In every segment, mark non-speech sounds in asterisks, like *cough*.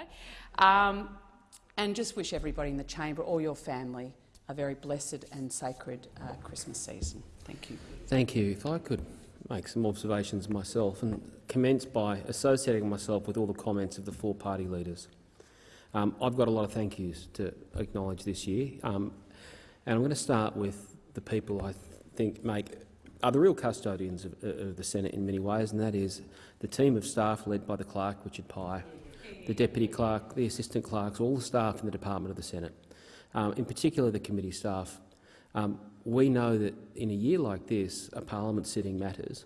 today. Um, and just wish everybody in the chamber, or your family, a very blessed and sacred uh, Christmas season. Thank you. Thank you. If I could make some observations myself and commence by associating myself with all the comments of the four party leaders. Um, I've got a lot of thank yous to acknowledge this year, um, and I'm going to start with the people I th think make are the real custodians of, of, the Senate in many ways, and that is the team of staff led by the clerk, Richard Pye, the deputy clerk, the assistant clerks, all the staff in the Department of the Senate, um, in particular the committee staff. Um, we know that in a year like this, a parliament sitting matters.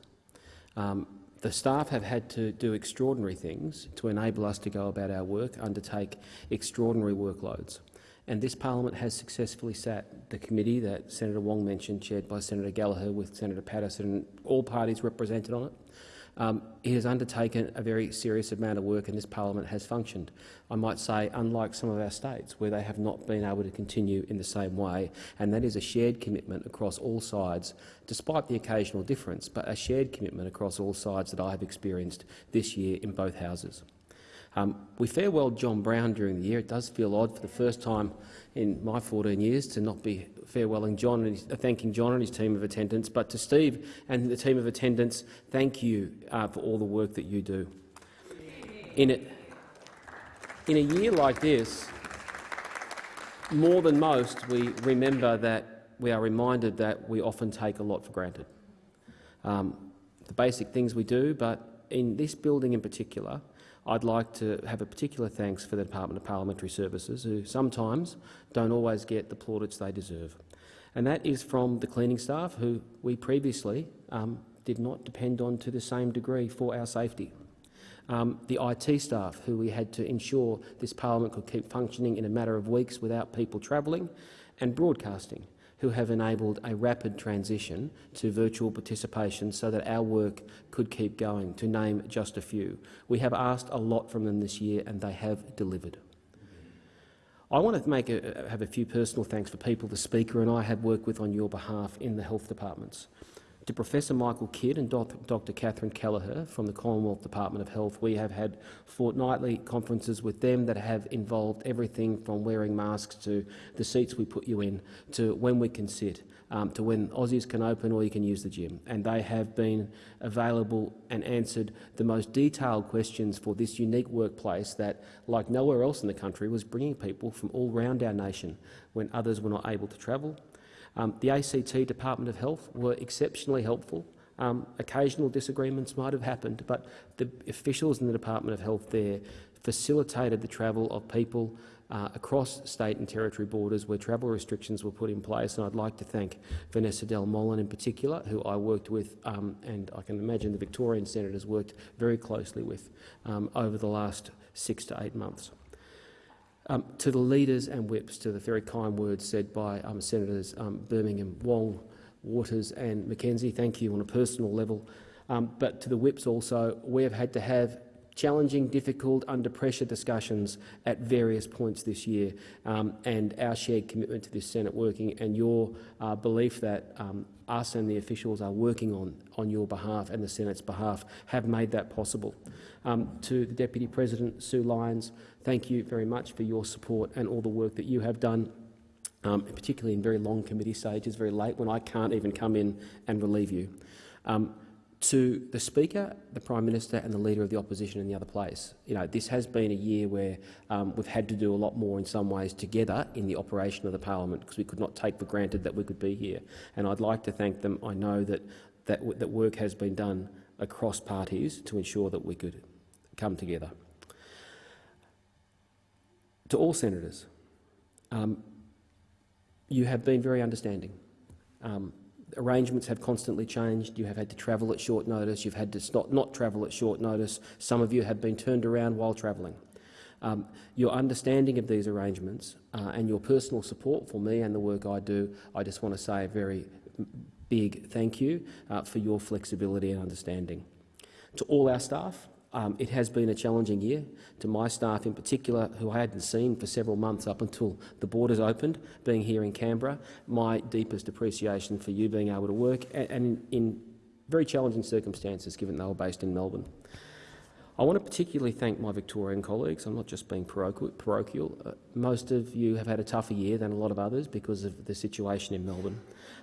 Um, the staff have had to do extraordinary things to enable us to go about our work, undertake extraordinary workloads. And this parliament has successfully sat the committee that Senator Wong mentioned, chaired by Senator Gallagher with Senator Paterson, and all parties represented on it. Um, it has undertaken a very serious amount of work and this parliament has functioned. I might say, unlike some of our states, where they have not been able to continue in the same way, and that is a shared commitment across all sides, despite the occasional difference, but a shared commitment across all sides that I have experienced this year in both houses. Um, we farewelled John Brown during the year. It does feel odd for the first time in my 14 years to not be farewelling John and thanking John and his team of attendants, but to Steve and the team of attendants, thank you uh, for all the work that you do. In, it, in a year like this, more than most, we remember that we are reminded that we often take a lot for granted. Um, the basic things we do, but in this building in particular, I'd like to have a particular thanks for the Department of Parliamentary Services, who sometimes don't always get the plaudits they deserve. And that is from the cleaning staff, who we previously um, did not depend on to the same degree for our safety. Um, the IT staff, who we had to ensure this parliament could keep functioning in a matter of weeks without people travelling, and broadcasting, who have enabled a rapid transition to virtual participation so that our work could keep going, to name just a few. We have asked a lot from them this year and they have delivered. I want to make a, have a few personal thanks for people the Speaker and I have worked with on your behalf in the health departments to Professor Michael Kidd and Dr Catherine Kelleher from the Commonwealth Department of Health. We have had fortnightly conferences with them that have involved everything from wearing masks to the seats we put you in, to when we can sit, um, to when Aussies can open or you can use the gym. And they have been available and answered the most detailed questions for this unique workplace that, like nowhere else in the country, was bringing people from all around our nation when others were not able to travel, um, the ACT Department of Health were exceptionally helpful. Um, occasional disagreements might have happened, but the officials in the Department of Health there facilitated the travel of people uh, across state and territory borders where travel restrictions were put in place. And I'd like to thank Vanessa Del Mollin in particular, who I worked with, um, and I can imagine the Victorian senators worked very closely with um, over the last six to eight months. Um, to the leaders and whips, to the very kind words said by um, Senators um, Birmingham, Wong, Waters and McKenzie, thank you on a personal level. Um, but to the whips also, we have had to have challenging, difficult, under pressure discussions at various points this year, um, and our shared commitment to this Senate working and your uh, belief that um, us and the officials are working on, on your behalf and the Senate's behalf have made that possible. Um, to the Deputy President, Sue Lines, thank you very much for your support and all the work that you have done um, particularly in very long committee stages, very late, when I can't even come in and relieve you. Um, to the Speaker, the Prime Minister and the Leader of the Opposition in the other place. You know, this has been a year where um, we've had to do a lot more in some ways together in the operation of the parliament because we could not take for granted that we could be here. And I'd like to thank them. I know that, that, that work has been done across parties to ensure that we could come together. To all senators, um, you have been very understanding. Um, arrangements have constantly changed. You have had to travel at short notice. You've had to not, not travel at short notice. Some of you have been turned around while travelling. Um, your understanding of these arrangements uh, and your personal support for me and the work I do, I just want to say a very big thank you uh, for your flexibility and understanding. To all our staff, um, it has been a challenging year to my staff in particular, who I hadn't seen for several months up until the borders opened, being here in Canberra. My deepest appreciation for you being able to work and, in, in very challenging circumstances, given they were based in Melbourne. I want to particularly thank my Victorian colleagues. I'm not just being parochial. Uh, most of you have had a tougher year than a lot of others because of the situation in Melbourne.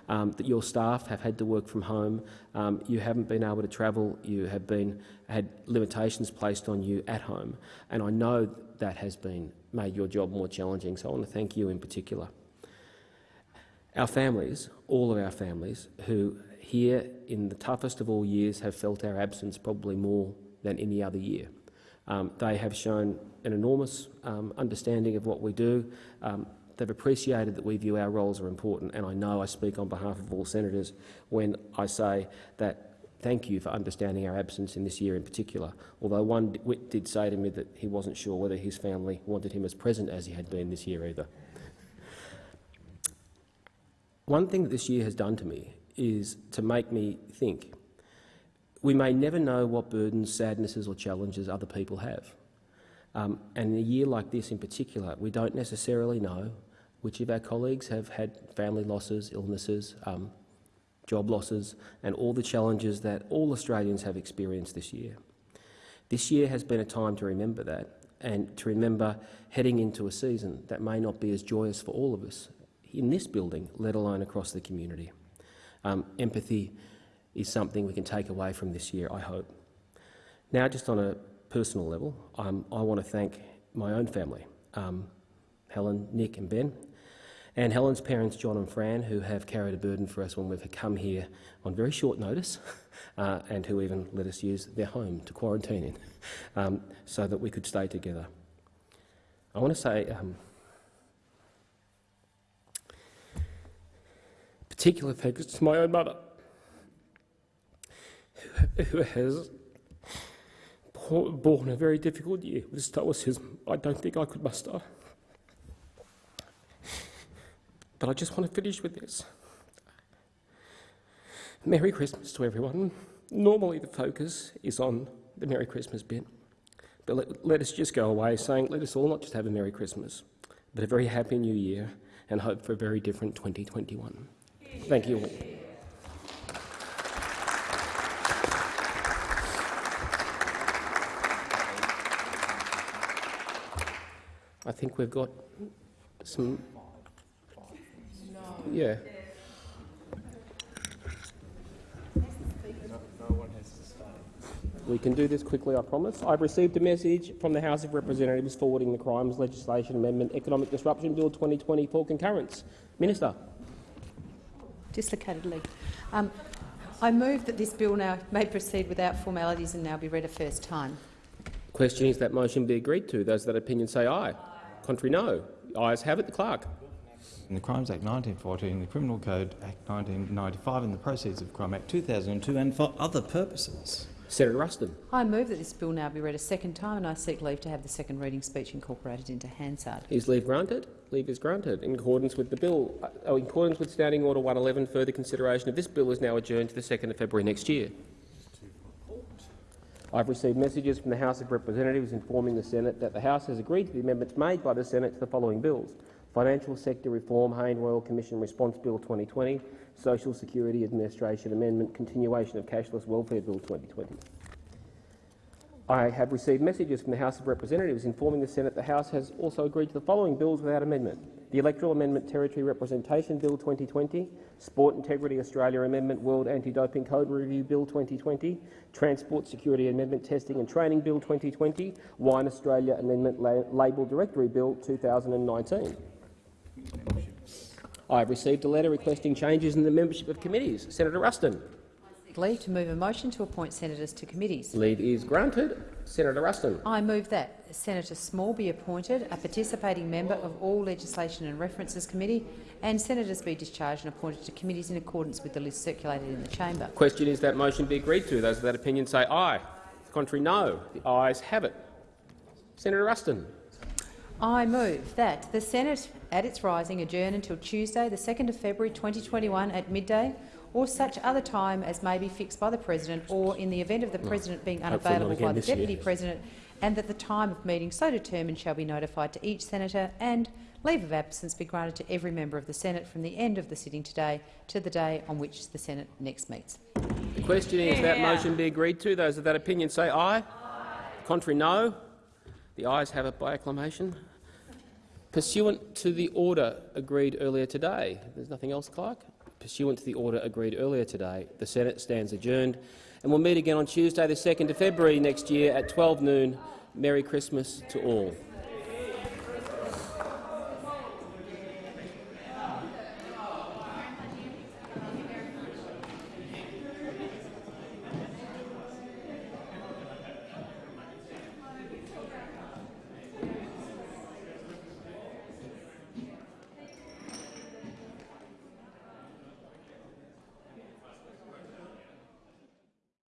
Um, that your staff have had to work from home. Um, you haven't been able to travel. You have been had limitations placed on you at home, and I know that has been made your job more challenging. So I want to thank you in particular. Our families, all of our families, who here in the toughest of all years have felt our absence probably more than any other year. Um, they have shown an enormous um, understanding of what we do. Um, they've appreciated that we view our roles are important, and I know I speak on behalf of all senators when I say that thank you for understanding our absence in this year in particular, although one did say to me that he wasn't sure whether his family wanted him as present as he had been this year either. One thing that this year has done to me is to make me think we may never know what burdens, sadnesses or challenges other people have. Um, and in a year like this in particular, we don't necessarily know which of our colleagues have had family losses, illnesses, um, job losses and all the challenges that all Australians have experienced this year. This year has been a time to remember that and to remember heading into a season that may not be as joyous for all of us in this building, let alone across the community. Um, empathy is something we can take away from this year, I hope. Now, just on a personal level, um, I want to thank my own family, um, Helen, Nick and Ben, and Helen's parents, John and Fran, who have carried a burden for us when we've come here on very short notice *laughs* uh, and who even let us use their home to quarantine in *laughs* um, so that we could stay together. I want to say um, particular thanks to my own mother who has borne a very difficult year with stoicism I don't think I could muster. But I just want to finish with this. Merry Christmas to everyone. Normally the focus is on the Merry Christmas bit, but let, let us just go away saying let us all not just have a Merry Christmas, but a very happy New Year and hope for a very different 2021. Thank you all. I think we've got some. Yeah. We can do this quickly, I promise. I've received a message from the House of Representatives forwarding the Crimes Legislation Amendment Economic Disruption Bill 2020 for concurrence. Minister. Dislocated. Um, I move that this bill now may proceed without formalities and now be read a first time. Question is that motion be agreed to. Those that opinion say aye. Contrary, no. Ayes have it. The clerk. In the Crimes Act 1914, the Criminal Code Act 1995 and the Proceeds of Crime Act 2002 and for other purposes. Senator Ruston. I move that this bill now be read a second time and I seek leave to have the second reading speech incorporated into Hansard. Is leave granted? Leave is granted. In accordance with the bill, uh, in accordance with Standing Order 111, further consideration of this bill is now adjourned to the 2nd of February next year. I've received messages from the House of Representatives informing the Senate that the House has agreed to the amendments made by the Senate to the following bills. Financial Sector Reform Hayne Royal Commission Response Bill 2020, Social Security Administration Amendment, Continuation of Cashless Welfare Bill 2020. I have received messages from the House of Representatives informing the Senate the House has also agreed to the following bills without amendment. The Electoral Amendment Territory Representation Bill 2020, Sport Integrity Australia Amendment World Anti-Doping Code Review Bill 2020, Transport Security Amendment Testing and Training Bill 2020, Wine Australia Amendment La Label Directory Bill 2019. I have received a letter requesting changes in the membership of committees. Senator Ruston. Leave to move a motion to appoint senators to committees. Leave is granted. Senator Ruston. I move that Senator Small be appointed a participating member of all Legislation and References Committee and senators be discharged and appointed to committees in accordance with the list circulated in the chamber. Question is that motion be agreed to. Those of that opinion say aye. The Contrary, no. The ayes have it. Senator Ruston. I move that the Senate, at its rising, adjourn until Tuesday, the 2nd of February 2021 at midday or such other time as may be fixed by the President or, in the event of the President being unavailable by the Deputy year. President, and that the time of meeting so determined shall be notified to each senator and leave of absence be granted to every member of the Senate from the end of the sitting today to the day on which the Senate next meets. The question is yeah. that motion be agreed to. Those of that opinion say aye. aye. Contrary, no. The ayes have it by acclamation. Pursuant to the order agreed earlier today, there's nothing else, Clerk? Pursuant to the order agreed earlier today, the Senate stands adjourned and we'll meet again on Tuesday, the 2nd of February next year at 12 noon. Merry Christmas to all.